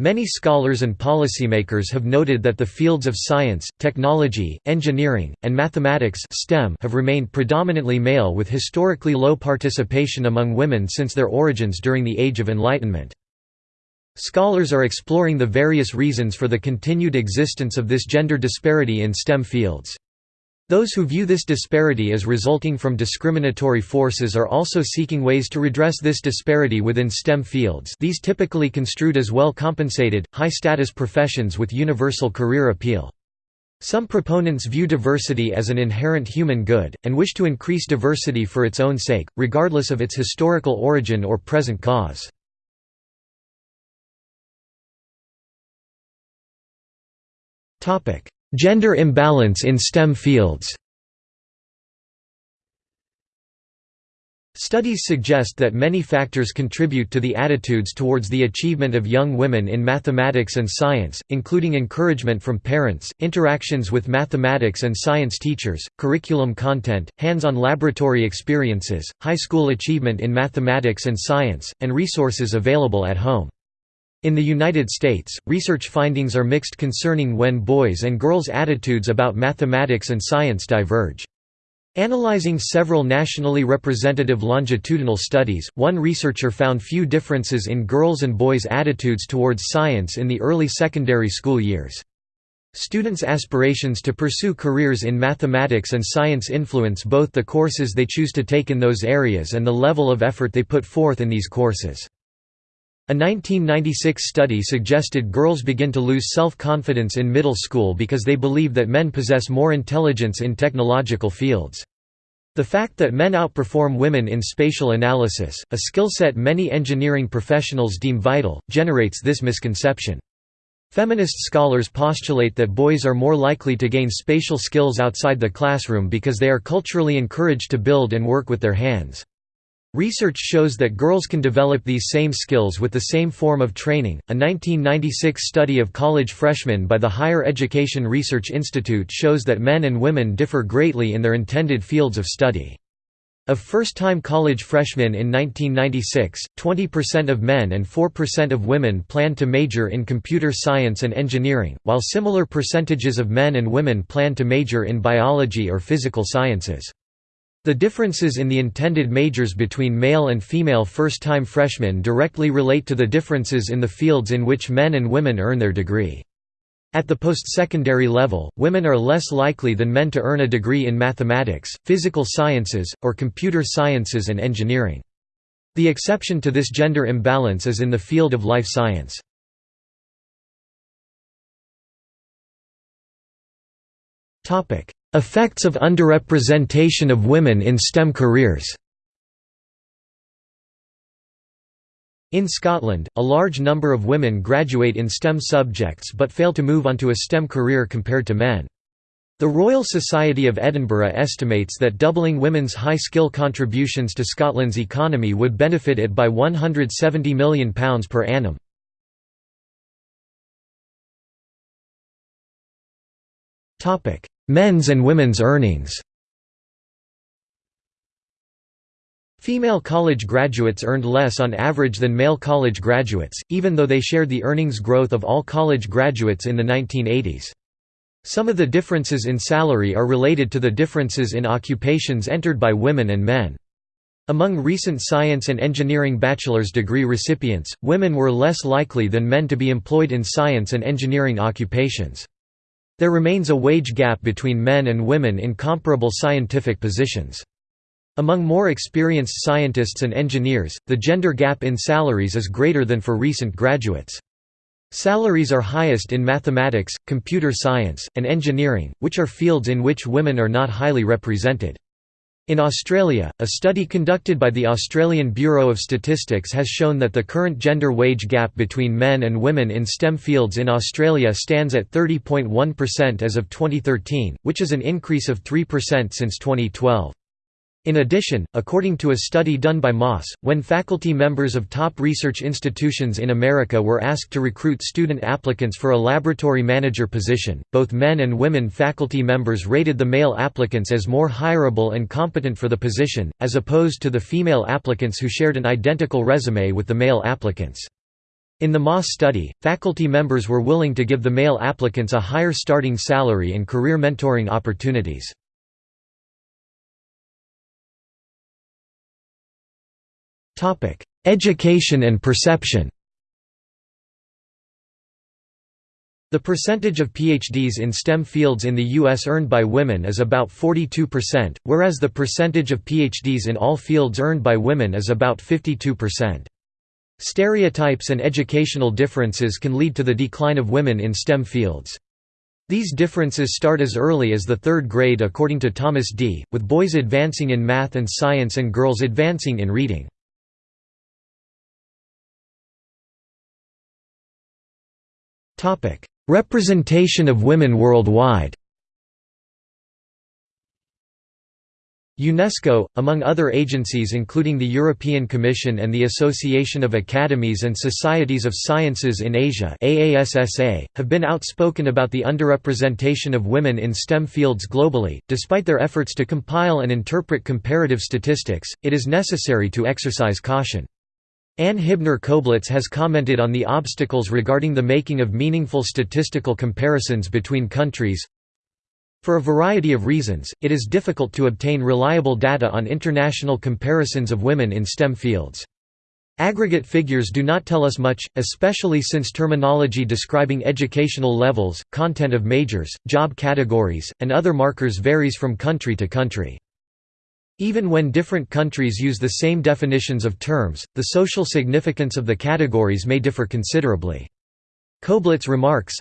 Many scholars and policymakers have noted that the fields of science, technology, engineering, and mathematics STEM have remained predominantly male with historically low participation among women since their origins during the Age of Enlightenment. Scholars are exploring the various reasons for the continued existence of this gender disparity in STEM fields. Those who view this disparity as resulting from discriminatory forces are also seeking ways to redress this disparity within STEM fields these typically construed as well-compensated, high-status professions with universal career appeal. Some proponents view diversity as an inherent human good, and wish to increase diversity for its own sake, regardless of its historical origin or present cause. Gender imbalance in STEM fields Studies suggest that many factors contribute to the attitudes towards the achievement of young women in mathematics and science, including encouragement from parents, interactions with mathematics and science teachers, curriculum content, hands-on laboratory experiences, high school achievement in mathematics and science, and resources available at home. In the United States, research findings are mixed concerning when boys' and girls' attitudes about mathematics and science diverge. Analyzing several nationally representative longitudinal studies, one researcher found few differences in girls' and boys' attitudes towards science in the early secondary school years. Students' aspirations to pursue careers in mathematics and science influence both the courses they choose to take in those areas and the level of effort they put forth in these courses. A 1996 study suggested girls begin to lose self-confidence in middle school because they believe that men possess more intelligence in technological fields. The fact that men outperform women in spatial analysis, a skill set many engineering professionals deem vital, generates this misconception. Feminist scholars postulate that boys are more likely to gain spatial skills outside the classroom because they are culturally encouraged to build and work with their hands. Research shows that girls can develop these same skills with the same form of training. A 1996 study of college freshmen by the Higher Education Research Institute shows that men and women differ greatly in their intended fields of study. Of first-time college freshmen in 1996, 20% of men and 4% of women planned to major in computer science and engineering, while similar percentages of men and women planned to major in biology or physical sciences. The differences in the intended majors between male and female first-time freshmen directly relate to the differences in the fields in which men and women earn their degree. At the post-secondary level, women are less likely than men to earn a degree in mathematics, physical sciences, or computer sciences and engineering. The exception to this gender imbalance is in the field of life science. Effects of underrepresentation of women in STEM careers In Scotland, a large number of women graduate in STEM subjects but fail to move onto a STEM career compared to men. The Royal Society of Edinburgh estimates that doubling women's high-skill contributions to Scotland's economy would benefit it by £170 million per annum. Men's and women's earnings Female college graduates earned less on average than male college graduates, even though they shared the earnings growth of all college graduates in the 1980s. Some of the differences in salary are related to the differences in occupations entered by women and men. Among recent science and engineering bachelor's degree recipients, women were less likely than men to be employed in science and engineering occupations. There remains a wage gap between men and women in comparable scientific positions. Among more experienced scientists and engineers, the gender gap in salaries is greater than for recent graduates. Salaries are highest in mathematics, computer science, and engineering, which are fields in which women are not highly represented. In Australia, a study conducted by the Australian Bureau of Statistics has shown that the current gender wage gap between men and women in STEM fields in Australia stands at 30.1% as of 2013, which is an increase of 3% since 2012. In addition, according to a study done by Moss, when faculty members of top research institutions in America were asked to recruit student applicants for a laboratory manager position, both men and women faculty members rated the male applicants as more hireable and competent for the position, as opposed to the female applicants who shared an identical resume with the male applicants. In the Moss study, faculty members were willing to give the male applicants a higher starting salary and career mentoring opportunities. Education and perception The percentage of PhDs in STEM fields in the U.S. earned by women is about 42%, whereas the percentage of PhDs in all fields earned by women is about 52%. Stereotypes and educational differences can lead to the decline of women in STEM fields. These differences start as early as the third grade according to Thomas D., with boys advancing in math and science and girls advancing in reading. Representation of women worldwide UNESCO, among other agencies including the European Commission and the Association of Academies and Societies of Sciences in Asia AASSA, have been outspoken about the underrepresentation of women in STEM fields globally. Despite their efforts to compile and interpret comparative statistics, it is necessary to exercise caution. Anne Hibner Koblitz has commented on the obstacles regarding the making of meaningful statistical comparisons between countries. For a variety of reasons, it is difficult to obtain reliable data on international comparisons of women in STEM fields. Aggregate figures do not tell us much, especially since terminology describing educational levels, content of majors, job categories, and other markers varies from country to country. Even when different countries use the same definitions of terms, the social significance of the categories may differ considerably. Koblitz remarks,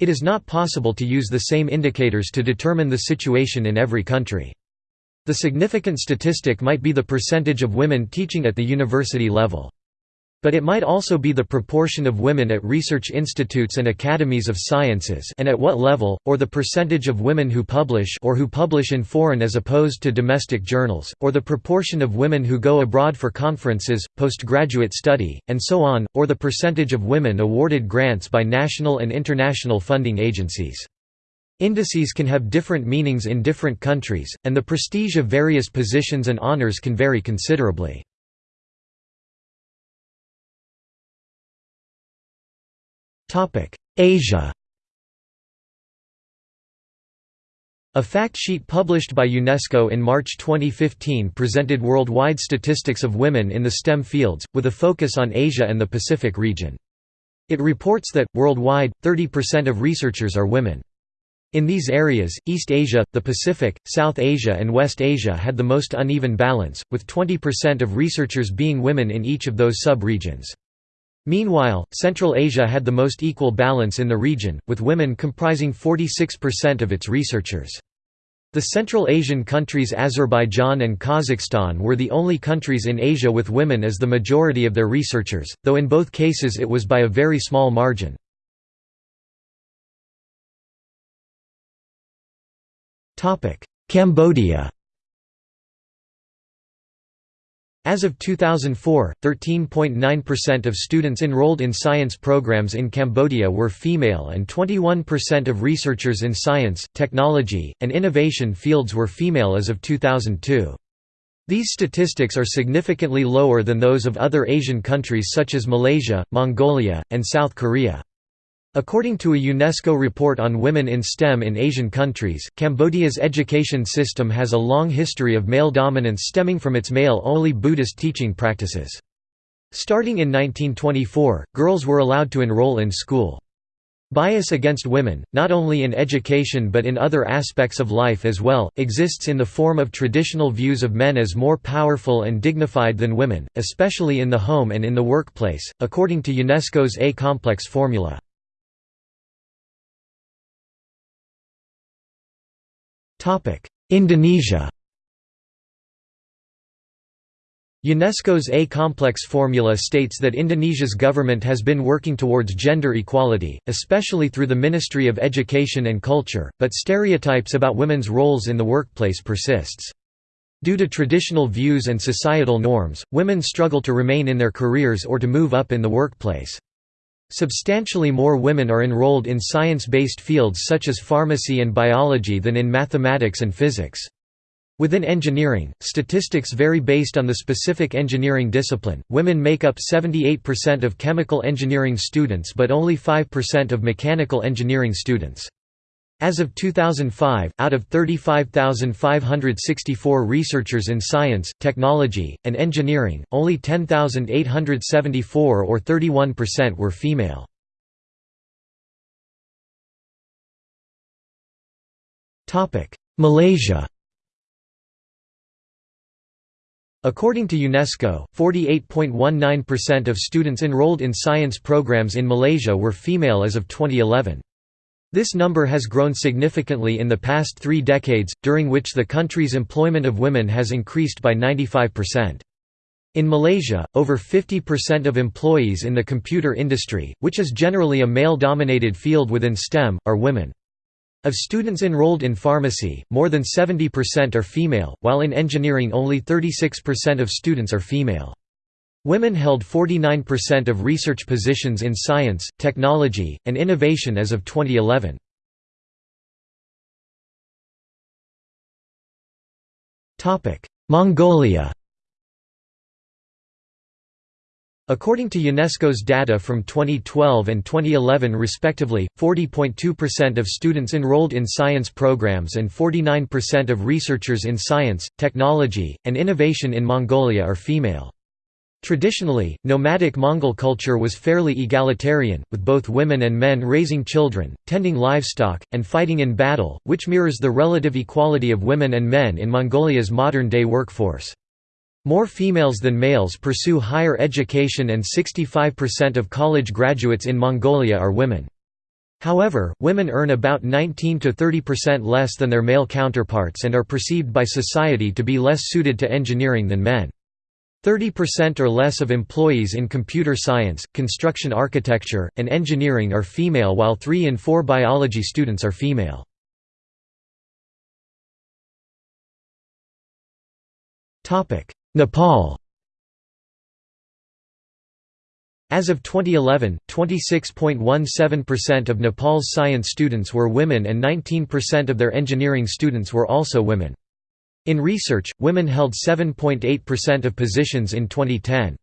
It is not possible to use the same indicators to determine the situation in every country. The significant statistic might be the percentage of women teaching at the university level. But it might also be the proportion of women at research institutes and academies of sciences and at what level, or the percentage of women who publish or who publish in foreign as opposed to domestic journals, or the proportion of women who go abroad for conferences, postgraduate study, and so on, or the percentage of women awarded grants by national and international funding agencies. Indices can have different meanings in different countries, and the prestige of various positions and honors can vary considerably. Asia A fact sheet published by UNESCO in March 2015 presented worldwide statistics of women in the STEM fields, with a focus on Asia and the Pacific region. It reports that, worldwide, 30% of researchers are women. In these areas, East Asia, the Pacific, South Asia and West Asia had the most uneven balance, with 20% of researchers being women in each of those sub-regions. Meanwhile, Central Asia had the most equal balance in the region, with women comprising 46% of its researchers. The Central Asian countries Azerbaijan and Kazakhstan were the only countries in Asia with women as the majority of their researchers, though in both cases it was by a very small margin. Cambodia As of 2004, 13.9% of students enrolled in science programs in Cambodia were female and 21% of researchers in science, technology, and innovation fields were female as of 2002. These statistics are significantly lower than those of other Asian countries such as Malaysia, Mongolia, and South Korea. According to a UNESCO report on women in STEM in Asian countries, Cambodia's education system has a long history of male dominance stemming from its male-only Buddhist teaching practices. Starting in 1924, girls were allowed to enroll in school. Bias against women, not only in education but in other aspects of life as well, exists in the form of traditional views of men as more powerful and dignified than women, especially in the home and in the workplace, according to UNESCO's A-complex formula. Indonesia UNESCO's A-complex formula states that Indonesia's government has been working towards gender equality, especially through the Ministry of Education and Culture, but stereotypes about women's roles in the workplace persists. Due to traditional views and societal norms, women struggle to remain in their careers or to move up in the workplace. Substantially more women are enrolled in science-based fields such as pharmacy and biology than in mathematics and physics. Within engineering, statistics vary based on the specific engineering discipline. Women make up 78% of chemical engineering students but only 5% of mechanical engineering students. As of 2005, out of 35,564 researchers in science, technology, and engineering, only 10,874 or 31% were female. Malaysia According to UNESCO, 48.19% of students enrolled in science programs in Malaysia were female as of 2011. This number has grown significantly in the past three decades, during which the country's employment of women has increased by 95%. In Malaysia, over 50% of employees in the computer industry, which is generally a male-dominated field within STEM, are women. Of students enrolled in pharmacy, more than 70% are female, while in engineering only 36% of students are female. Women held 49% of research positions in science, technology, and innovation as of 2011. Mongolia According to UNESCO's data from 2012 and 2011 respectively, 40.2% of students enrolled in science programs and 49% of researchers in science, technology, and innovation in Mongolia are female. Traditionally, nomadic Mongol culture was fairly egalitarian, with both women and men raising children, tending livestock, and fighting in battle, which mirrors the relative equality of women and men in Mongolia's modern-day workforce. More females than males pursue higher education and 65% of college graduates in Mongolia are women. However, women earn about 19 to 30% less than their male counterparts and are perceived by society to be less suited to engineering than men. 30% or less of employees in computer science, construction architecture, and engineering are female while 3 in 4 biology students are female. Nepal As of 2011, 26.17% of Nepal's science students were women and 19% of their engineering students were also women. In research, women held 7.8% of positions in 2010.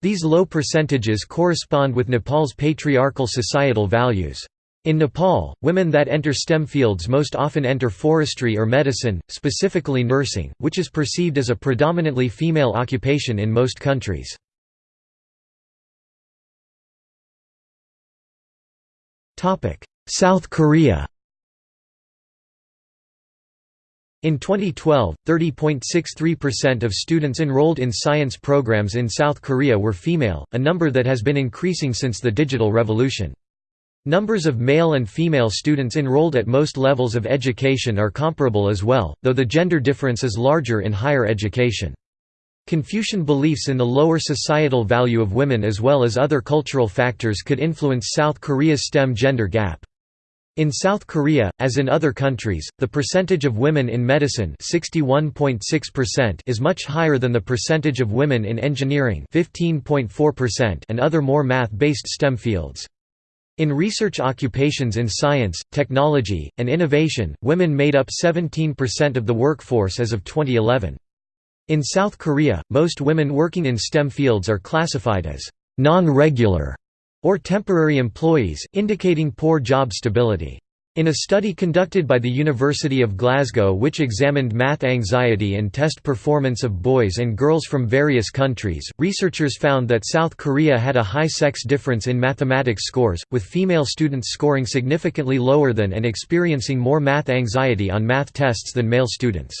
These low percentages correspond with Nepal's patriarchal societal values. In Nepal, women that enter STEM fields most often enter forestry or medicine, specifically nursing, which is perceived as a predominantly female occupation in most countries. South Korea in 2012, 30.63% of students enrolled in science programs in South Korea were female, a number that has been increasing since the digital revolution. Numbers of male and female students enrolled at most levels of education are comparable as well, though the gender difference is larger in higher education. Confucian beliefs in the lower societal value of women as well as other cultural factors could influence South Korea's STEM gender gap. In South Korea, as in other countries, the percentage of women in medicine is much higher than the percentage of women in engineering and other more math-based STEM fields. In research occupations in science, technology, and innovation, women made up 17% of the workforce as of 2011. In South Korea, most women working in STEM fields are classified as non-regular or temporary employees, indicating poor job stability. In a study conducted by the University of Glasgow which examined math anxiety and test performance of boys and girls from various countries, researchers found that South Korea had a high sex difference in mathematics scores, with female students scoring significantly lower than and experiencing more math anxiety on math tests than male students.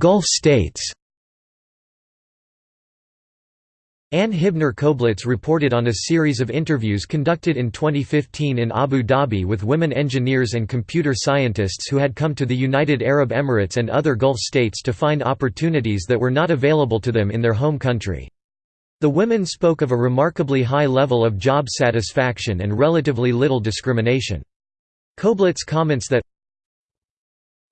Gulf states Anne Hibner Koblitz reported on a series of interviews conducted in 2015 in Abu Dhabi with women engineers and computer scientists who had come to the United Arab Emirates and other Gulf states to find opportunities that were not available to them in their home country. The women spoke of a remarkably high level of job satisfaction and relatively little discrimination. Koblitz comments that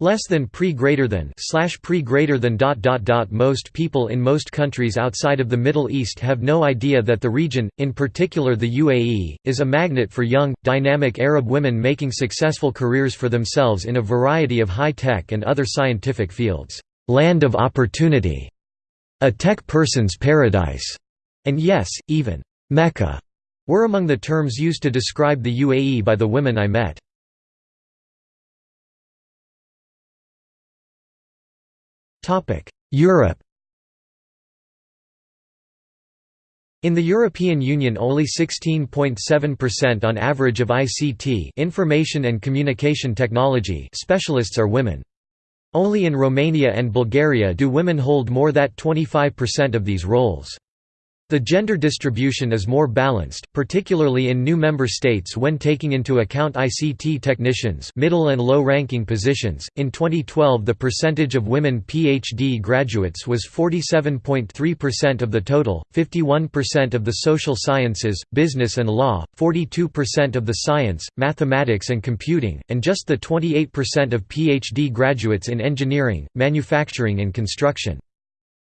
Less than pre greater than slash pre greater than dot dot dot Most people in most countries outside of the Middle East have no idea that the region, in particular the UAE, is a magnet for young, dynamic Arab women making successful careers for themselves in a variety of high-tech and other scientific fields. Land of opportunity. A tech person's paradise. And yes, even Mecca were among the terms used to describe the UAE by the women I met. Europe In the European Union only 16.7% on average of ICT information and communication technology specialists are women. Only in Romania and Bulgaria do women hold more than 25% of these roles. The gender distribution is more balanced, particularly in new member states when taking into account ICT technicians, middle and low-ranking positions. In 2012, the percentage of women PhD graduates was 47.3% of the total, 51% of the social sciences, business and law, 42% of the science, mathematics and computing, and just the 28% of PhD graduates in engineering, manufacturing and construction.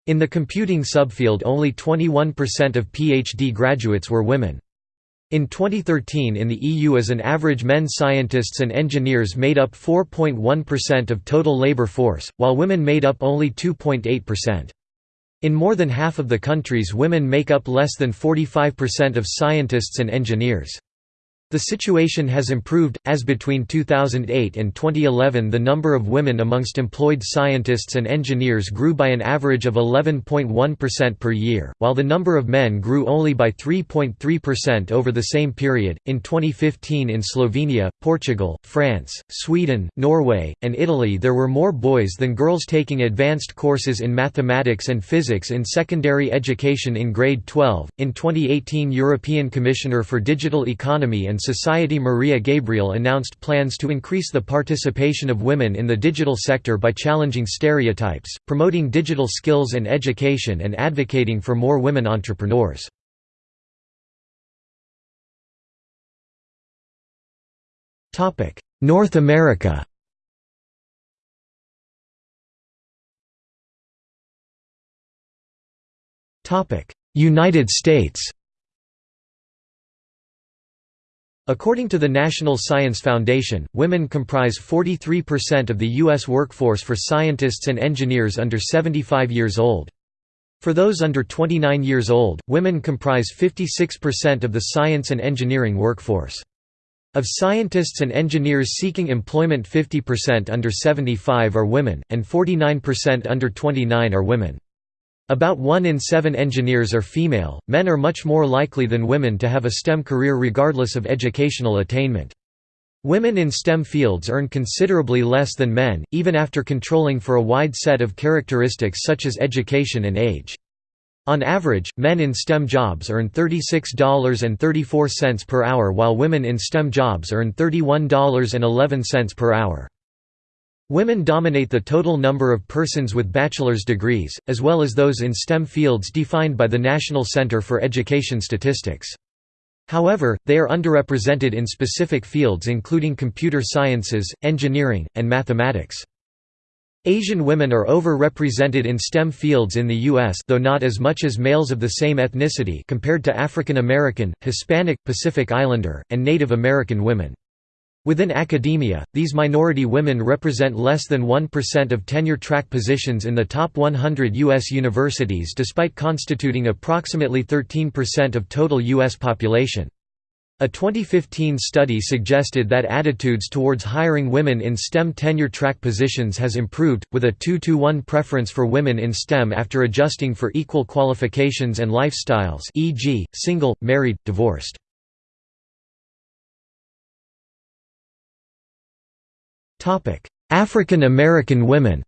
In the computing subfield only 21% of PhD graduates were women. In 2013 in the EU as an average men scientists and engineers made up 4.1% of total labor force, while women made up only 2.8%. In more than half of the countries women make up less than 45% of scientists and engineers. The situation has improved, as between 2008 and 2011 the number of women amongst employed scientists and engineers grew by an average of 11.1% per year, while the number of men grew only by 3.3% over the same period. In 2015 in Slovenia, Portugal, France, Sweden, Norway, and Italy there were more boys than girls taking advanced courses in mathematics and physics in secondary education in grade 12. In 2018 European Commissioner for Digital Economy and Society Mariya Gabriel announced plans to increase the participation of women in the digital sector by challenging stereotypes, promoting digital skills and education and advocating for more women entrepreneurs. North America United States According to the National Science Foundation, women comprise 43% of the U.S. workforce for scientists and engineers under 75 years old. For those under 29 years old, women comprise 56% of the science and engineering workforce. Of scientists and engineers seeking employment 50% under 75 are women, and 49% under 29 are women. About one in seven engineers are female. Men are much more likely than women to have a STEM career regardless of educational attainment. Women in STEM fields earn considerably less than men, even after controlling for a wide set of characteristics such as education and age. On average, men in STEM jobs earn $36.34 per hour while women in STEM jobs earn $31.11 per hour. Women dominate the total number of persons with bachelor's degrees, as well as those in STEM fields defined by the National Center for Education Statistics. However, they are underrepresented in specific fields including computer sciences, engineering, and mathematics. Asian women are over-represented in STEM fields in the U.S. though not as much as males of the same ethnicity compared to African American, Hispanic, Pacific Islander, and Native American women. Within academia, these minority women represent less than 1% of tenure-track positions in the top 100 U.S. universities despite constituting approximately 13% of total U.S. population. A 2015 study suggested that attitudes towards hiring women in STEM tenure-track positions has improved, with a 2–1 preference for women in STEM after adjusting for equal qualifications and lifestyles e.g., single, married, divorced. African American women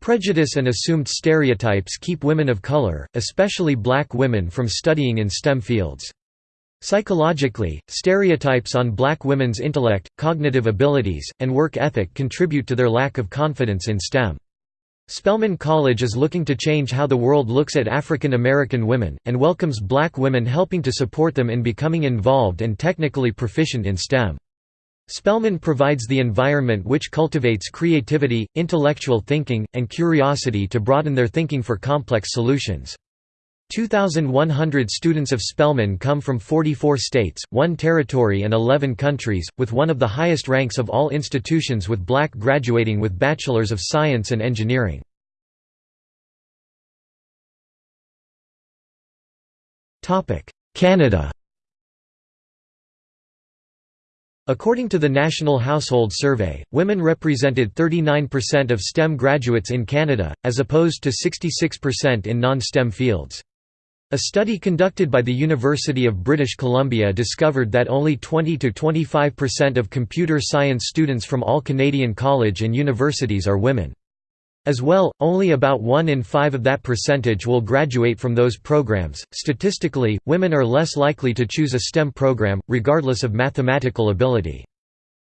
Prejudice and assumed stereotypes keep women of color, especially black women from studying in STEM fields. Psychologically, stereotypes on black women's intellect, cognitive abilities, and work ethic contribute to their lack of confidence in STEM. Spelman College is looking to change how the world looks at African American women, and welcomes black women helping to support them in becoming involved and technically proficient in STEM. Spelman provides the environment which cultivates creativity, intellectual thinking, and curiosity to broaden their thinking for complex solutions. 2,100 students of Spelman come from 44 states, 1 territory and 11 countries, with one of the highest ranks of all institutions with black graduating with Bachelors of Science and Engineering. Canada According to the National Household Survey, women represented 39% of STEM graduates in Canada, as opposed to 66% in non-STEM fields. A study conducted by the University of British Columbia discovered that only 20–25% of computer science students from all Canadian college and universities are women. As well, only about 1 in 5 of that percentage will graduate from those programs. Statistically, women are less likely to choose a STEM program, regardless of mathematical ability.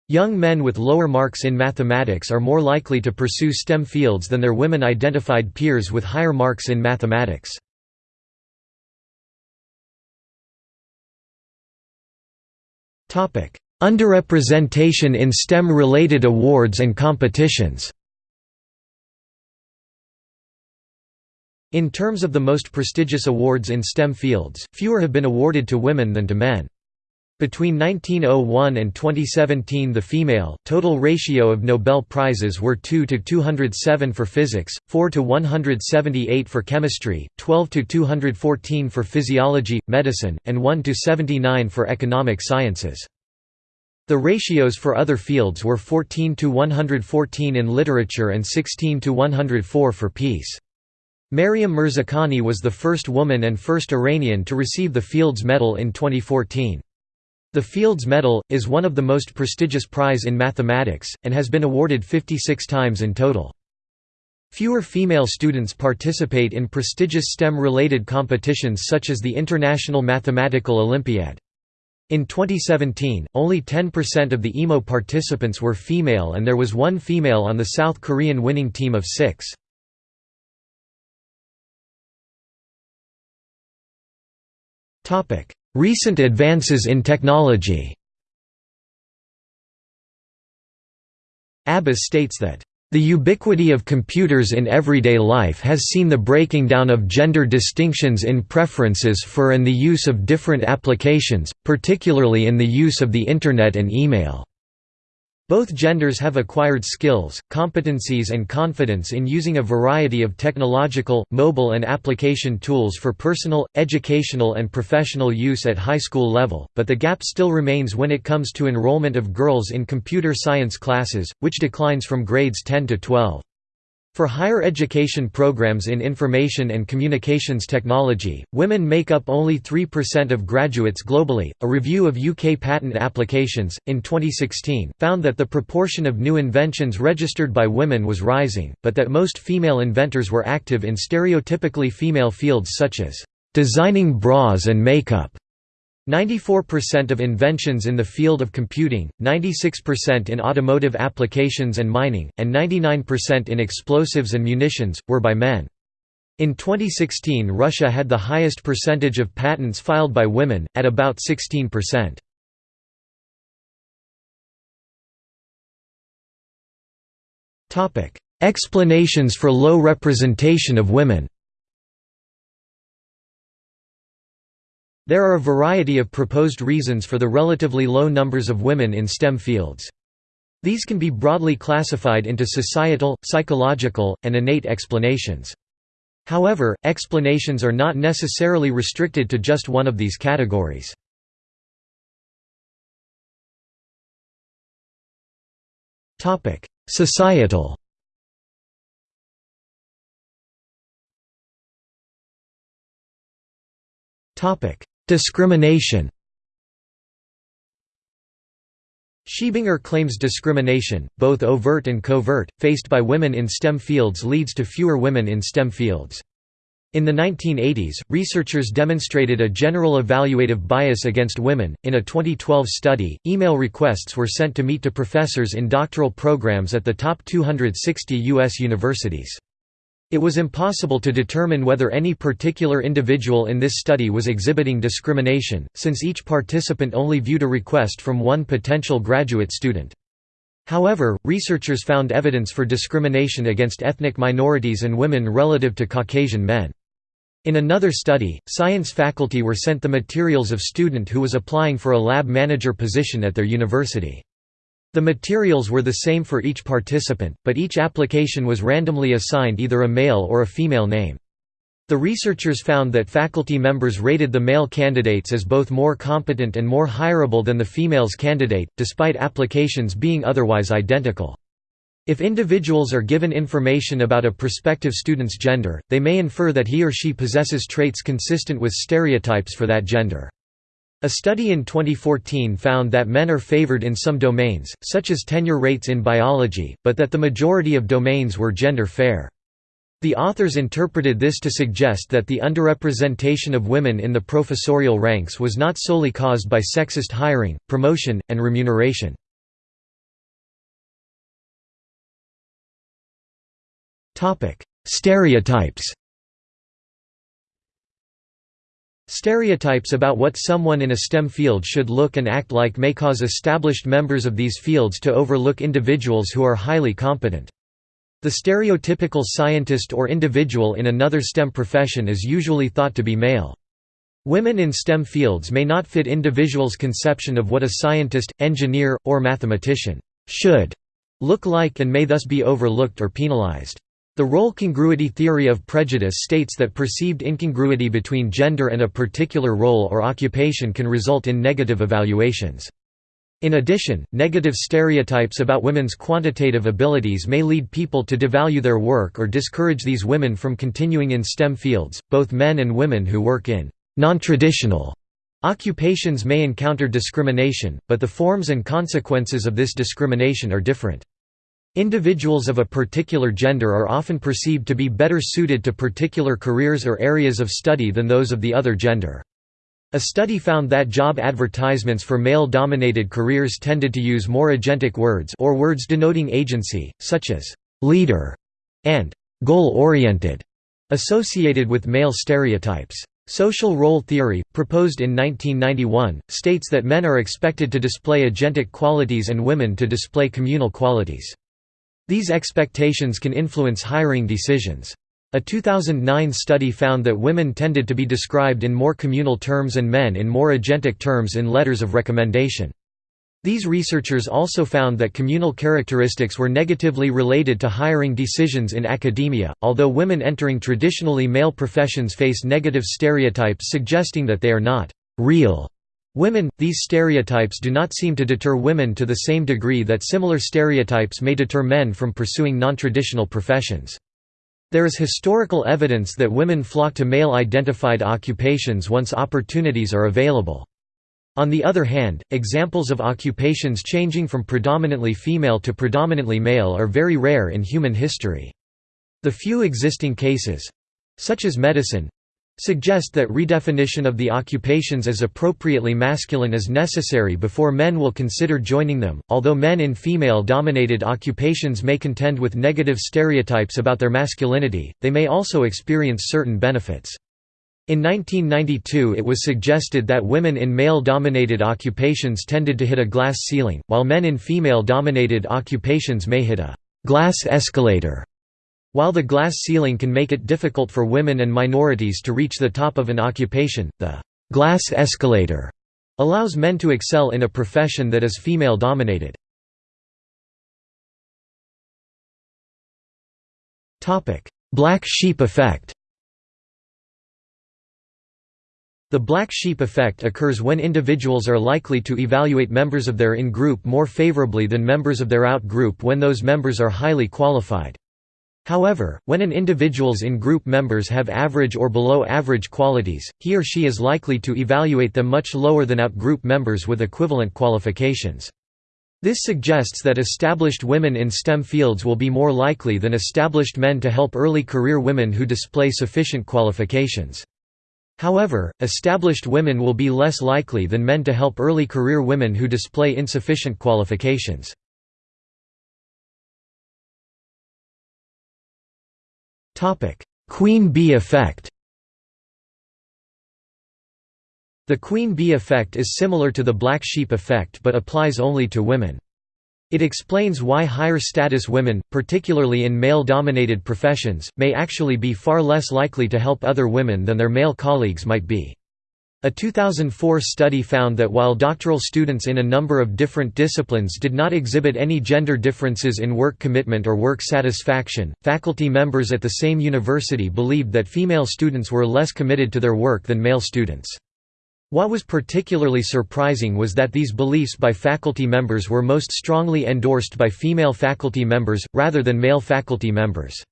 Young men with lower marks in mathematics are more likely to pursue STEM fields than their women identified peers with higher marks in mathematics. Underrepresentation in STEM-related awards and competitions In terms of the most prestigious awards in STEM fields, fewer have been awarded to women than to men. Between 1901 and 2017 the female, total ratio of Nobel Prizes were 2 to 207 for physics, 4 to 178 for chemistry, 12 to 214 for physiology, medicine, and 1 to 79 for economic sciences. The ratios for other fields were 14 to 114 in literature and 16 to 104 for peace. Maryam Mirzakhani was the first woman and first Iranian to receive the Fields Medal in 2014. The Fields Medal, is one of the most prestigious prize in mathematics, and has been awarded 56 times in total. Fewer female students participate in prestigious STEM-related competitions such as the International Mathematical Olympiad. In 2017, only 10% of the IMO participants were female and there was one female on the South Korean winning team of six. Recent advances in technology Abbas states that the ubiquity of computers in everyday life has seen the breaking down of gender distinctions in preferences for and the use of different applications, particularly in the use of the Internet and email. Both genders have acquired skills, competencies and confidence in using a variety of technological, mobile and application tools for personal, educational and professional use at high school level, but the gap still remains when it comes to enrollment of girls in computer science classes, which declines from grades 10 to 12. For higher education programs in information and communications technology, women make up only 3% of graduates globally. A review of UK patent applications, in 2016, found that the proportion of new inventions registered by women was rising, but that most female inventors were active in stereotypically female fields such as designing bras and makeup. 94% of inventions in the field of computing, 96% in automotive applications and mining, and 99% in explosives and munitions, were by men. In 2016 Russia had the highest percentage of patents filed by women, at about 16%. Explanations for low representation of women There are a variety of proposed reasons for the relatively low numbers of women in STEM fields. These can be broadly classified into societal, psychological, and innate explanations. However, explanations are not necessarily restricted to just one of these categories. Societal Discrimination Schiebinger claims discrimination, both overt and covert, faced by women in STEM fields leads to fewer women in STEM fields. In the 1980s, researchers demonstrated a general evaluative bias against women. In a 2012 study, email requests were sent to meet to professors in doctoral programs at the top 260 U.S. universities. It was impossible to determine whether any particular individual in this study was exhibiting discrimination, since each participant only viewed a request from one potential graduate student. However, researchers found evidence for discrimination against ethnic minorities and women relative to Caucasian men. In another study, science faculty were sent the materials of student who was applying for a lab manager position at their university. The materials were the same for each participant, but each application was randomly assigned either a male or a female name. The researchers found that faculty members rated the male candidates as both more competent and more hireable than the female's candidate, despite applications being otherwise identical. If individuals are given information about a prospective student's gender, they may infer that he or she possesses traits consistent with stereotypes for that gender. A study in 2014 found that men are favored in some domains, such as tenure rates in biology, but that the majority of domains were gender fair. The authors interpreted this to suggest that the underrepresentation of women in the professorial ranks was not solely caused by sexist hiring, promotion, and remuneration. Stereotypes Stereotypes about what someone in a STEM field should look and act like may cause established members of these fields to overlook individuals who are highly competent. The stereotypical scientist or individual in another STEM profession is usually thought to be male. Women in STEM fields may not fit individuals' conception of what a scientist, engineer, or mathematician should look like and may thus be overlooked or penalized. The role congruity theory of prejudice states that perceived incongruity between gender and a particular role or occupation can result in negative evaluations. In addition, negative stereotypes about women's quantitative abilities may lead people to devalue their work or discourage these women from continuing in STEM fields. Both men and women who work in non-traditional occupations may encounter discrimination, but the forms and consequences of this discrimination are different. Individuals of a particular gender are often perceived to be better suited to particular careers or areas of study than those of the other gender. A study found that job advertisements for male-dominated careers tended to use more agentic words or words denoting agency, such as «leader» and «goal-oriented», associated with male stereotypes. Social role theory, proposed in 1991, states that men are expected to display agentic qualities and women to display communal qualities. These expectations can influence hiring decisions. A 2009 study found that women tended to be described in more communal terms and men in more agentic terms in letters of recommendation. These researchers also found that communal characteristics were negatively related to hiring decisions in academia, although women entering traditionally male professions face negative stereotypes suggesting that they are not real Women, these stereotypes do not seem to deter women to the same degree that similar stereotypes may deter men from pursuing non-traditional professions. There is historical evidence that women flock to male-identified occupations once opportunities are available. On the other hand, examples of occupations changing from predominantly female to predominantly male are very rare in human history. The few existing cases—such as medicine, suggest that redefinition of the occupations as appropriately masculine is necessary before men will consider joining them. Although men in female dominated occupations may contend with negative stereotypes about their masculinity, they may also experience certain benefits. In 1992 it was suggested that women in male-dominated occupations tended to hit a glass ceiling, while men in female-dominated occupations may hit a «glass escalator» While the glass ceiling can make it difficult for women and minorities to reach the top of an occupation, the «glass escalator» allows men to excel in a profession that is female-dominated. Black sheep effect The black sheep effect occurs when individuals are likely to evaluate members of their in-group more favorably than members of their out-group when those members are highly qualified. However, when an individual's in-group members have average or below average qualities, he or she is likely to evaluate them much lower than out-group members with equivalent qualifications. This suggests that established women in STEM fields will be more likely than established men to help early career women who display sufficient qualifications. However, established women will be less likely than men to help early career women who display insufficient qualifications. Queen bee effect The queen bee effect is similar to the black sheep effect but applies only to women. It explains why higher status women, particularly in male-dominated professions, may actually be far less likely to help other women than their male colleagues might be. A 2004 study found that while doctoral students in a number of different disciplines did not exhibit any gender differences in work commitment or work satisfaction, faculty members at the same university believed that female students were less committed to their work than male students. What was particularly surprising was that these beliefs by faculty members were most strongly endorsed by female faculty members, rather than male faculty members.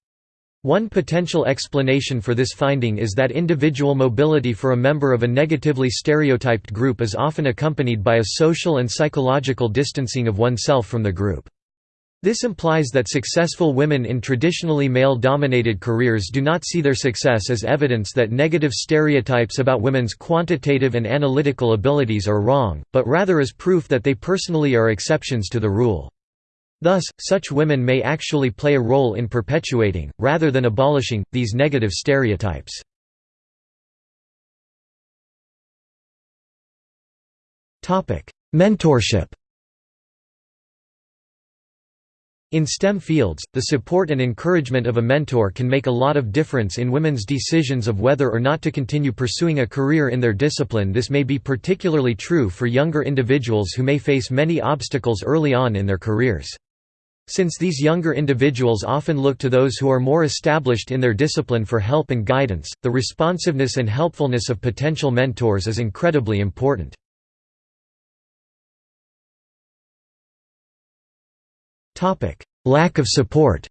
One potential explanation for this finding is that individual mobility for a member of a negatively stereotyped group is often accompanied by a social and psychological distancing of oneself from the group. This implies that successful women in traditionally male-dominated careers do not see their success as evidence that negative stereotypes about women's quantitative and analytical abilities are wrong, but rather as proof that they personally are exceptions to the rule. Thus, such women may actually play a role in perpetuating, rather than abolishing, these negative stereotypes. Mentorship In STEM fields, the support and encouragement of a mentor can make a lot of difference in women's decisions of whether or not to continue pursuing a career in their discipline this may be particularly true for younger individuals who may face many obstacles early on in their careers. Since these younger individuals often look to those who are more established in their discipline for help and guidance, the responsiveness and helpfulness of potential mentors is incredibly important. Lack of support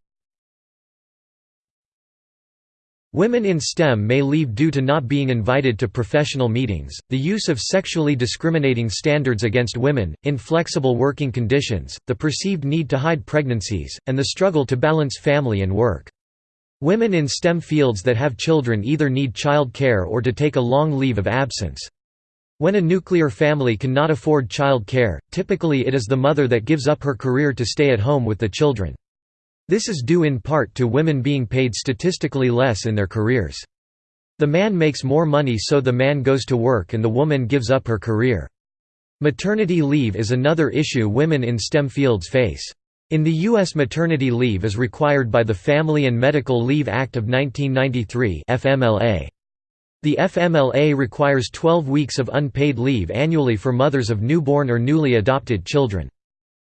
Women in STEM may leave due to not being invited to professional meetings, the use of sexually discriminating standards against women, inflexible working conditions, the perceived need to hide pregnancies, and the struggle to balance family and work. Women in STEM fields that have children either need child care or to take a long leave of absence. When a nuclear family cannot afford child care, typically it is the mother that gives up her career to stay at home with the children. This is due in part to women being paid statistically less in their careers. The man makes more money so the man goes to work and the woman gives up her career. Maternity leave is another issue women in STEM fields face. In the U.S. maternity leave is required by the Family and Medical Leave Act of 1993 FMLA. The FMLA requires 12 weeks of unpaid leave annually for mothers of newborn or newly adopted children.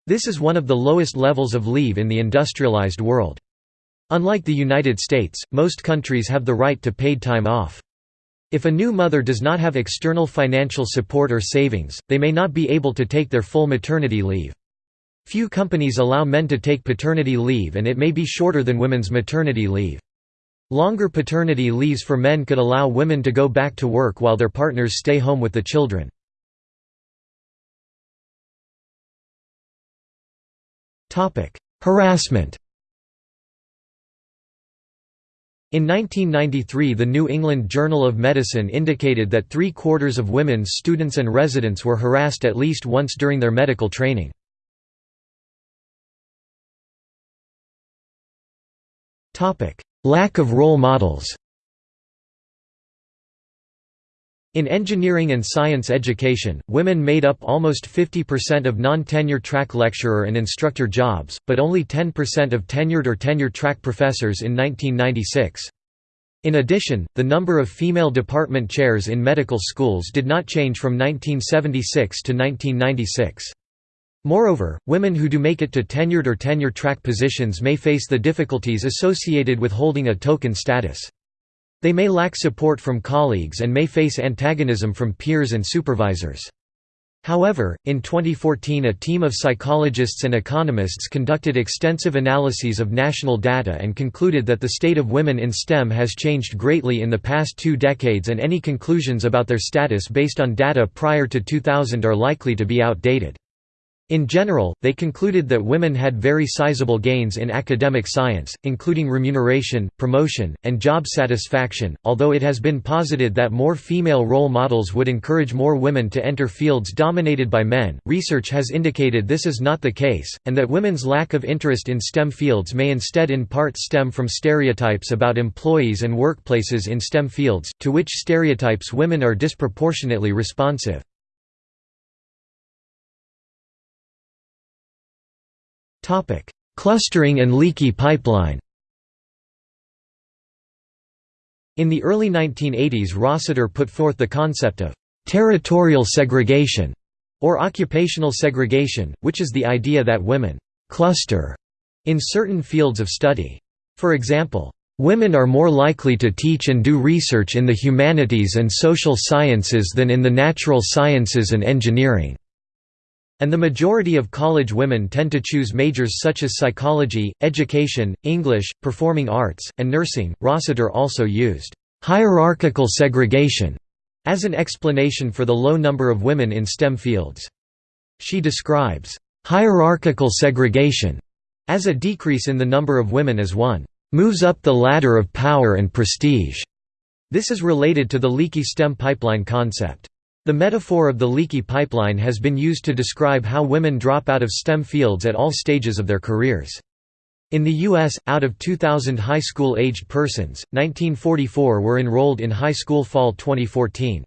This is one of the lowest levels of leave in the industrialized world. Unlike the United States, most countries have the right to paid time off. If a new mother does not have external financial support or savings, they may not be able to take their full maternity leave. Few companies allow men to take paternity leave and it may be shorter than women's maternity leave. Longer paternity leaves for men could allow women to go back to work while their partners stay home with the children. Harassment. In 1993 the New England Journal of Medicine indicated that three-quarters of women students and residents were harassed at least once during their medical training. Lack of role models In engineering and science education, women made up almost 50% of non-tenure track lecturer and instructor jobs, but only 10% of tenured or tenure-track professors in 1996. In addition, the number of female department chairs in medical schools did not change from 1976 to 1996. Moreover, women who do make it to tenured or tenure-track positions may face the difficulties associated with holding a token status. They may lack support from colleagues and may face antagonism from peers and supervisors. However, in 2014 a team of psychologists and economists conducted extensive analyses of national data and concluded that the state of women in STEM has changed greatly in the past two decades and any conclusions about their status based on data prior to 2000 are likely to be outdated. In general, they concluded that women had very sizable gains in academic science, including remuneration, promotion, and job satisfaction, although it has been posited that more female role models would encourage more women to enter fields dominated by men. Research has indicated this is not the case, and that women's lack of interest in STEM fields may instead in part stem from stereotypes about employees and workplaces in STEM fields, to which stereotypes women are disproportionately responsive. Clustering and leaky pipeline In the early 1980s Rossiter put forth the concept of «territorial segregation» or occupational segregation, which is the idea that women «cluster» in certain fields of study. For example, Women are more likely to teach and do research in the humanities and social sciences than in the natural sciences and engineering. And the majority of college women tend to choose majors such as psychology, education, English, performing arts, and nursing. Rossiter also used hierarchical segregation as an explanation for the low number of women in STEM fields. She describes hierarchical segregation as a decrease in the number of women as one moves up the ladder of power and prestige. This is related to the leaky STEM pipeline concept. The metaphor of the leaky pipeline has been used to describe how women drop out of STEM fields at all stages of their careers. In the U.S., out of 2,000 high school-aged persons, 1944 were enrolled in high school fall 2014.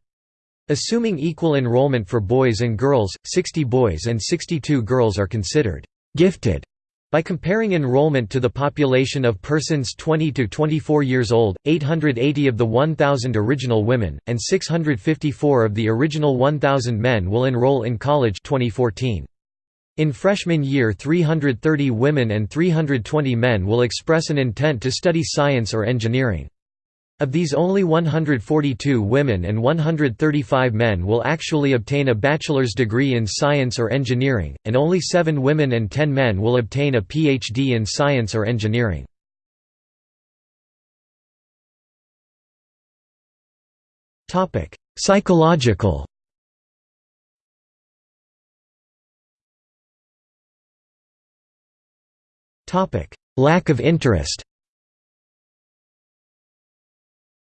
Assuming equal enrollment for boys and girls, 60 boys and 62 girls are considered «gifted» By comparing enrollment to the population of persons 20 to 24 years old, 880 of the 1,000 original women, and 654 of the original 1,000 men will enroll in college 2014. In freshman year 330 women and 320 men will express an intent to study science or engineering. Of these only 142 women and 135 men will actually obtain a bachelor's degree in science or engineering, and only 7 women and 10 men will obtain a PhD in science or engineering. Psychological Lack of interest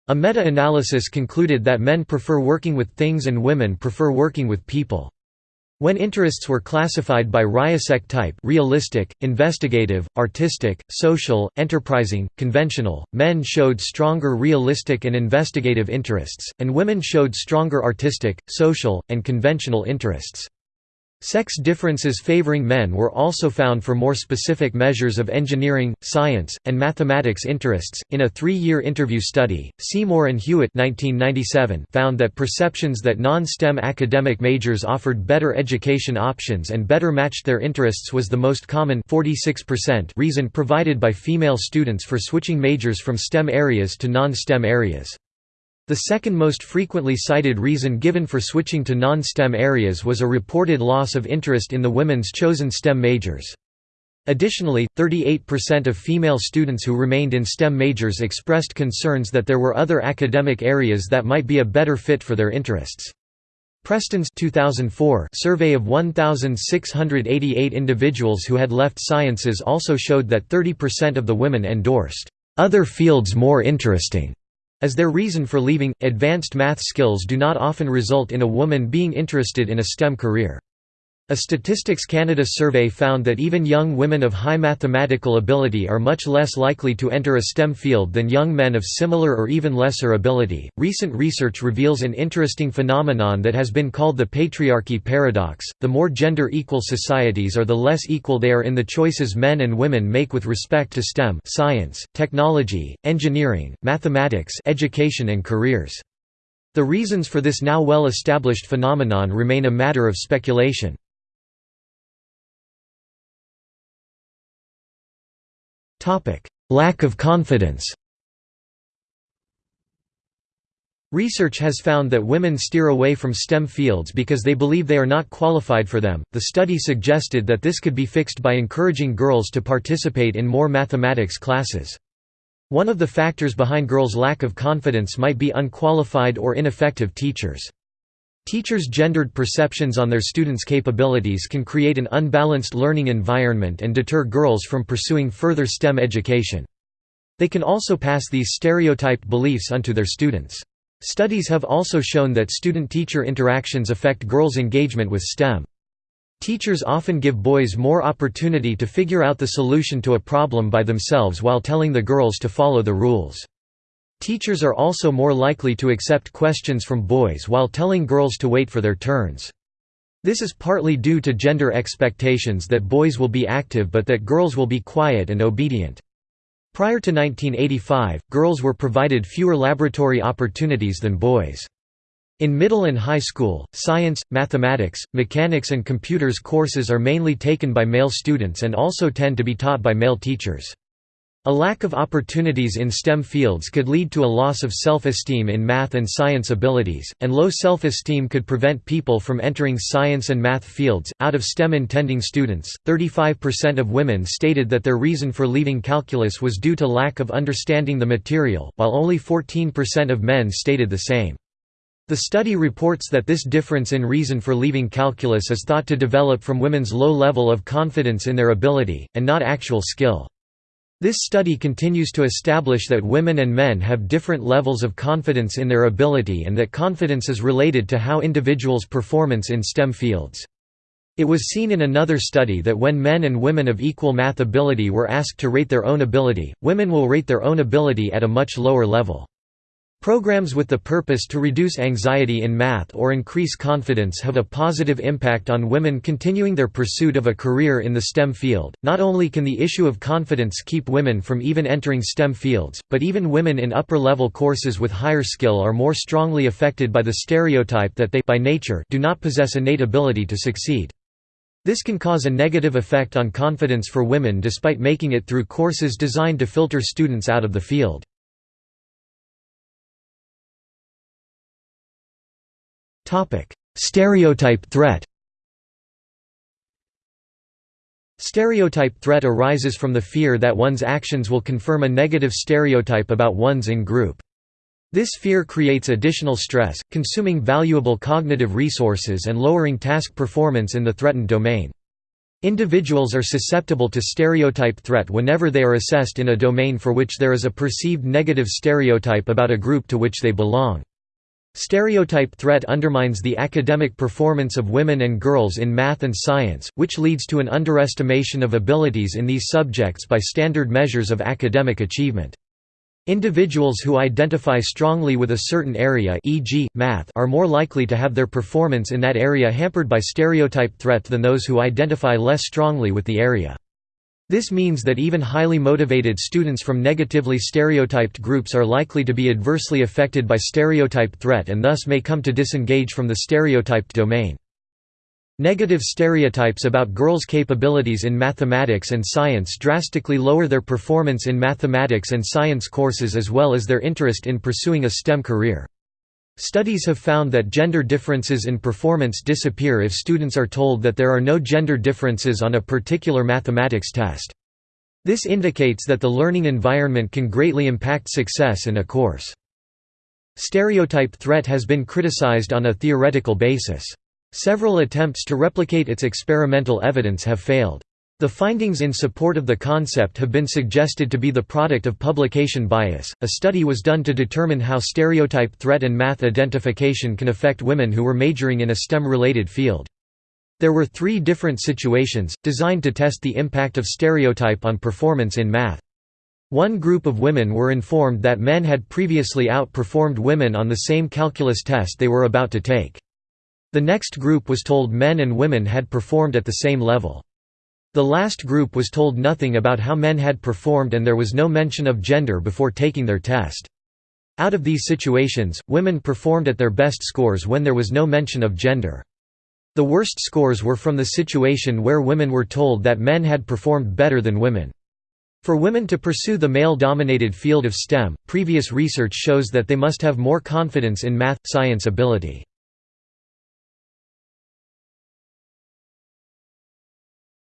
A meta-analysis concluded that men prefer working with things and women prefer working with people. When interests were classified by RIASEC type realistic, investigative, artistic, social, enterprising, conventional, men showed stronger realistic and investigative interests, and women showed stronger artistic, social, and conventional interests. Sex differences favoring men were also found for more specific measures of engineering, science, and mathematics interests. In a three year interview study, Seymour and Hewitt 1997 found that perceptions that non STEM academic majors offered better education options and better matched their interests was the most common 46% reason provided by female students for switching majors from STEM areas to non STEM areas. The second most frequently cited reason given for switching to non-STEM areas was a reported loss of interest in the women's chosen STEM majors. Additionally, 38% of female students who remained in STEM majors expressed concerns that there were other academic areas that might be a better fit for their interests. Preston's 2004 survey of 1,688 individuals who had left sciences also showed that 30% of the women endorsed, "...other fields more interesting." As their reason for leaving, advanced math skills do not often result in a woman being interested in a STEM career. A Statistics Canada survey found that even young women of high mathematical ability are much less likely to enter a STEM field than young men of similar or even lesser ability. Recent research reveals an interesting phenomenon that has been called the patriarchy paradox. The more gender equal societies are, the less equal they are in the choices men and women make with respect to STEM, science, technology, engineering, mathematics, education and careers. The reasons for this now well established phenomenon remain a matter of speculation. Lack of confidence Research has found that women steer away from STEM fields because they believe they are not qualified for them. The study suggested that this could be fixed by encouraging girls to participate in more mathematics classes. One of the factors behind girls' lack of confidence might be unqualified or ineffective teachers. Teachers' gendered perceptions on their students' capabilities can create an unbalanced learning environment and deter girls from pursuing further STEM education. They can also pass these stereotyped beliefs onto their students. Studies have also shown that student-teacher interactions affect girls' engagement with STEM. Teachers often give boys more opportunity to figure out the solution to a problem by themselves while telling the girls to follow the rules. Teachers are also more likely to accept questions from boys while telling girls to wait for their turns. This is partly due to gender expectations that boys will be active but that girls will be quiet and obedient. Prior to 1985, girls were provided fewer laboratory opportunities than boys. In middle and high school, science, mathematics, mechanics and computers courses are mainly taken by male students and also tend to be taught by male teachers. A lack of opportunities in STEM fields could lead to a loss of self-esteem in math and science abilities, and low self-esteem could prevent people from entering science and math fields. Out of STEM intending students, 35% of women stated that their reason for leaving calculus was due to lack of understanding the material, while only 14% of men stated the same. The study reports that this difference in reason for leaving calculus is thought to develop from women's low level of confidence in their ability, and not actual skill. This study continues to establish that women and men have different levels of confidence in their ability and that confidence is related to how individuals' performance in STEM fields. It was seen in another study that when men and women of equal math ability were asked to rate their own ability, women will rate their own ability at a much lower level. Programs with the purpose to reduce anxiety in math or increase confidence have a positive impact on women continuing their pursuit of a career in the STEM field. Not only can the issue of confidence keep women from even entering STEM fields, but even women in upper level courses with higher skill are more strongly affected by the stereotype that they by nature do not possess innate ability to succeed. This can cause a negative effect on confidence for women despite making it through courses designed to filter students out of the field. Topic: Stereotype threat. Stereotype threat arises from the fear that one's actions will confirm a negative stereotype about one's in-group. This fear creates additional stress, consuming valuable cognitive resources and lowering task performance in the threatened domain. Individuals are susceptible to stereotype threat whenever they are assessed in a domain for which there is a perceived negative stereotype about a group to which they belong. Stereotype threat undermines the academic performance of women and girls in math and science, which leads to an underestimation of abilities in these subjects by standard measures of academic achievement. Individuals who identify strongly with a certain area e.g., math are more likely to have their performance in that area hampered by stereotype threat than those who identify less strongly with the area. This means that even highly motivated students from negatively stereotyped groups are likely to be adversely affected by stereotype threat and thus may come to disengage from the stereotyped domain. Negative stereotypes about girls' capabilities in mathematics and science drastically lower their performance in mathematics and science courses as well as their interest in pursuing a STEM career. Studies have found that gender differences in performance disappear if students are told that there are no gender differences on a particular mathematics test. This indicates that the learning environment can greatly impact success in a course. Stereotype threat has been criticized on a theoretical basis. Several attempts to replicate its experimental evidence have failed. The findings in support of the concept have been suggested to be the product of publication bias. A study was done to determine how stereotype threat and math identification can affect women who were majoring in a STEM related field. There were three different situations, designed to test the impact of stereotype on performance in math. One group of women were informed that men had previously outperformed women on the same calculus test they were about to take. The next group was told men and women had performed at the same level. The last group was told nothing about how men had performed and there was no mention of gender before taking their test. Out of these situations, women performed at their best scores when there was no mention of gender. The worst scores were from the situation where women were told that men had performed better than women. For women to pursue the male-dominated field of STEM, previous research shows that they must have more confidence in math, science ability.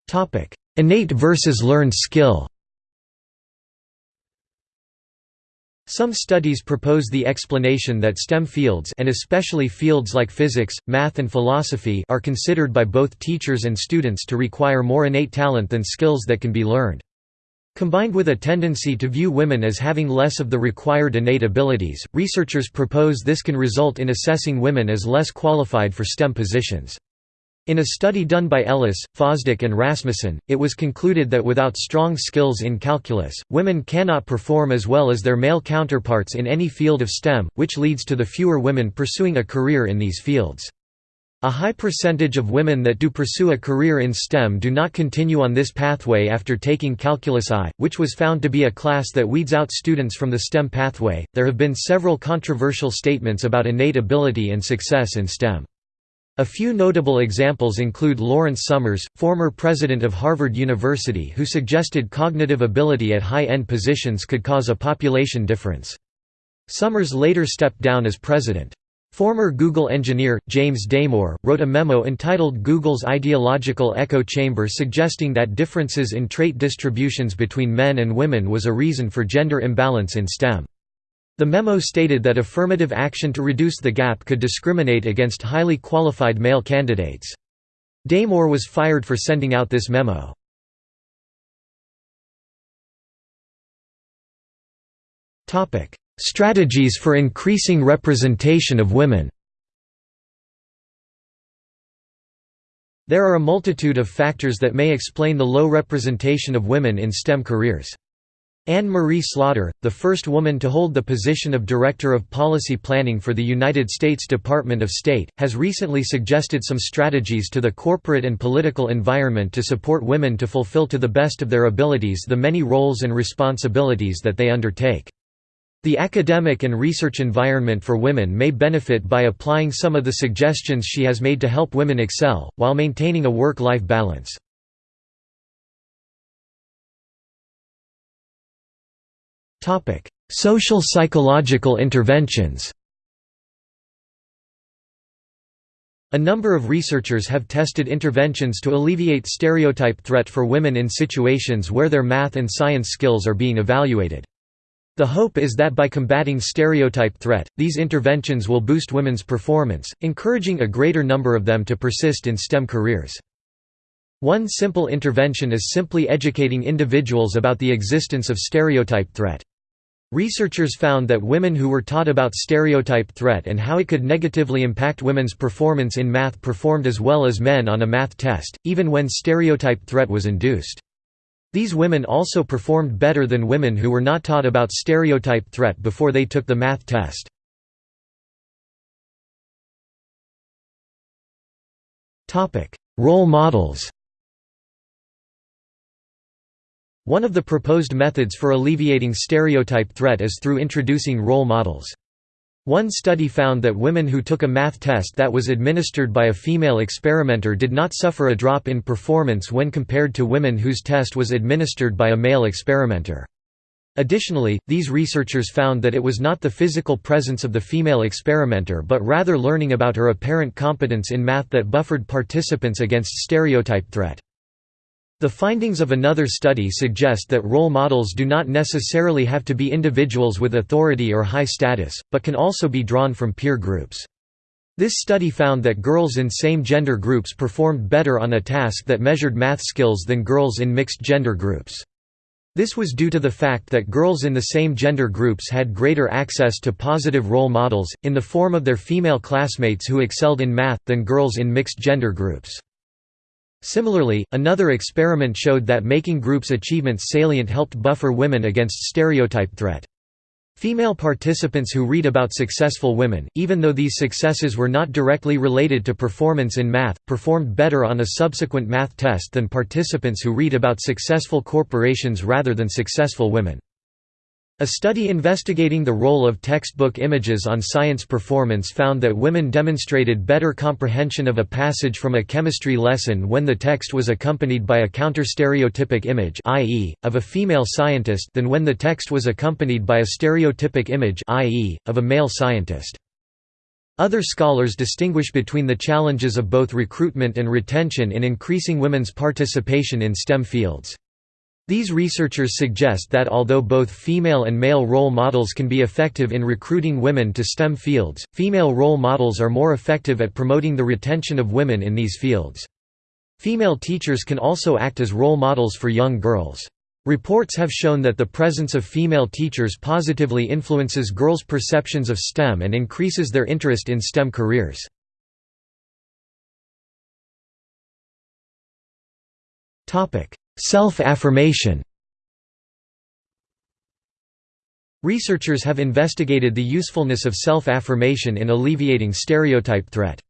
Topic: Innate versus learned skill. Some studies propose the explanation that STEM fields and especially fields like physics, math and philosophy are considered by both teachers and students to require more innate talent than skills that can be learned. Combined with a tendency to view women as having less of the required innate abilities, researchers propose this can result in assessing women as less qualified for STEM positions. In a study done by Ellis, Fosdick and Rasmussen, it was concluded that without strong skills in calculus, women cannot perform as well as their male counterparts in any field of STEM, which leads to the fewer women pursuing a career in these fields. A high percentage of women that do pursue a career in STEM do not continue on this pathway after taking Calculus I, which was found to be a class that weeds out students from the STEM pathway. There have been several controversial statements about innate ability and success in STEM. A few notable examples include Lawrence Summers, former president of Harvard University who suggested cognitive ability at high-end positions could cause a population difference. Summers later stepped down as president. Former Google engineer, James Damore, wrote a memo entitled Google's Ideological Echo Chamber suggesting that differences in trait distributions between men and women was a reason for gender imbalance in STEM. The memo stated that affirmative action to reduce the gap could discriminate against highly qualified male candidates. Damore was fired for sending out this memo. Strategies for increasing representation of women There are a multitude of factors that may explain the low representation of women in STEM careers. Anne Marie Slaughter, the first woman to hold the position of Director of Policy Planning for the United States Department of State, has recently suggested some strategies to the corporate and political environment to support women to fulfill to the best of their abilities the many roles and responsibilities that they undertake. The academic and research environment for women may benefit by applying some of the suggestions she has made to help women excel, while maintaining a work-life balance. Social psychological interventions A number of researchers have tested interventions to alleviate stereotype threat for women in situations where their math and science skills are being evaluated. The hope is that by combating stereotype threat, these interventions will boost women's performance, encouraging a greater number of them to persist in STEM careers. One simple intervention is simply educating individuals about the existence of stereotype threat. Researchers found that women who were taught about stereotype threat and how it could negatively impact women's performance in math performed as well as men on a math test, even when stereotype threat was induced. These women also performed better than women who were not taught about stereotype threat before they took the math test. Role models One of the proposed methods for alleviating stereotype threat is through introducing role models. One study found that women who took a math test that was administered by a female experimenter did not suffer a drop in performance when compared to women whose test was administered by a male experimenter. Additionally, these researchers found that it was not the physical presence of the female experimenter but rather learning about her apparent competence in math that buffered participants against stereotype threat. The findings of another study suggest that role models do not necessarily have to be individuals with authority or high status, but can also be drawn from peer groups. This study found that girls in same-gender groups performed better on a task that measured math skills than girls in mixed-gender groups. This was due to the fact that girls in the same gender groups had greater access to positive role models, in the form of their female classmates who excelled in math, than girls in mixed-gender groups. Similarly, another experiment showed that making groups' achievements salient helped buffer women against stereotype threat. Female participants who read about successful women, even though these successes were not directly related to performance in math, performed better on a subsequent math test than participants who read about successful corporations rather than successful women. A study investigating the role of textbook images on science performance found that women demonstrated better comprehension of a passage from a chemistry lesson when the text was accompanied by a counter-stereotypic image i.e., of a female scientist than when the text was accompanied by a stereotypic image i.e., of a male scientist. Other scholars distinguish between the challenges of both recruitment and retention in increasing women's participation in STEM fields. These researchers suggest that although both female and male role models can be effective in recruiting women to STEM fields, female role models are more effective at promoting the retention of women in these fields. Female teachers can also act as role models for young girls. Reports have shown that the presence of female teachers positively influences girls' perceptions of STEM and increases their interest in STEM careers. Self-affirmation Researchers have investigated the usefulness of self-affirmation in alleviating stereotype threat.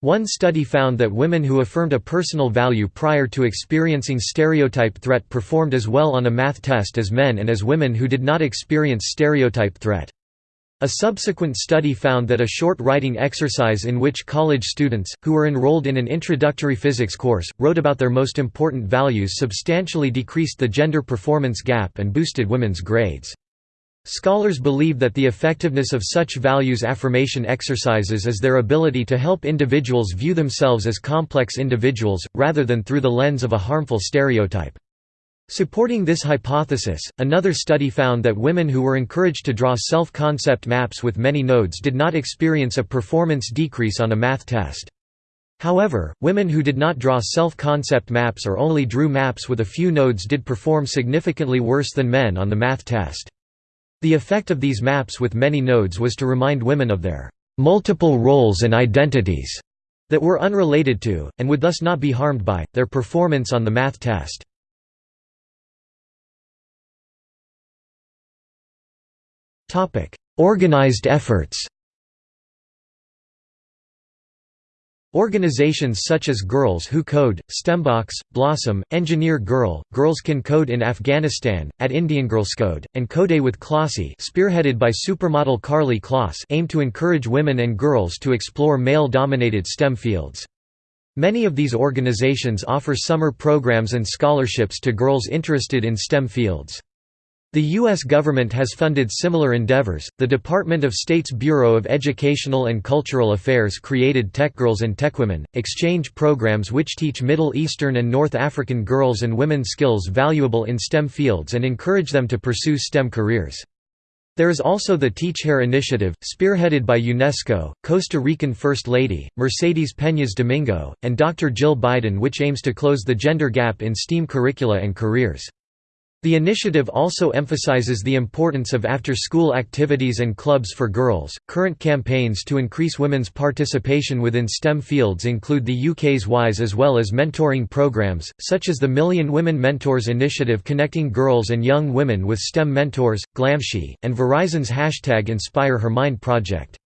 One study found that women who affirmed a personal value prior to experiencing stereotype threat performed as well on a math test as men and as women who did not experience stereotype threat. A subsequent study found that a short writing exercise in which college students, who were enrolled in an introductory physics course, wrote about their most important values substantially decreased the gender performance gap and boosted women's grades. Scholars believe that the effectiveness of such values affirmation exercises is their ability to help individuals view themselves as complex individuals, rather than through the lens of a harmful stereotype. Supporting this hypothesis, another study found that women who were encouraged to draw self-concept maps with many nodes did not experience a performance decrease on a math test. However, women who did not draw self-concept maps or only drew maps with a few nodes did perform significantly worse than men on the math test. The effect of these maps with many nodes was to remind women of their multiple roles and identities that were unrelated to, and would thus not be harmed by, their performance on the math test. Organized efforts Organizations such as Girls Who Code, STEMbox, Blossom, Engineer Girl, Girls Can Code in Afghanistan, at Indian Girls Code, and Kode with Klossy spearheaded by supermodel Karlie Kloss aim to encourage women and girls to explore male-dominated STEM fields. Many of these organizations offer summer programs and scholarships to girls interested in STEM fields. The U.S. government has funded similar endeavors. The Department of State's Bureau of Educational and Cultural Affairs created TechGirls and TechWomen, exchange programs which teach Middle Eastern and North African girls and women skills valuable in STEM fields and encourage them to pursue STEM careers. There is also the TeachHer initiative, spearheaded by UNESCO, Costa Rican First Lady, Mercedes Peñas Domingo, and Dr. Jill Biden which aims to close the gender gap in STEAM curricula and careers. The initiative also emphasizes the importance of after-school activities and clubs for girls. Current campaigns to increase women's participation within STEM fields include the UK's WISE as well as mentoring programs, such as the Million Women Mentors initiative connecting girls and young women with STEM mentors, Glamsci, and Verizon's hashtag Inspire Her Mind project.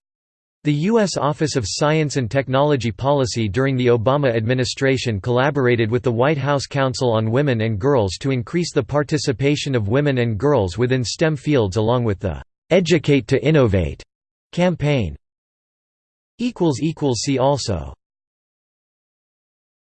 The U.S. Office of Science and Technology Policy during the Obama administration collaborated with the White House Council on Women and Girls to increase the participation of women and girls within STEM fields along with the "'Educate to Innovate' campaign. See also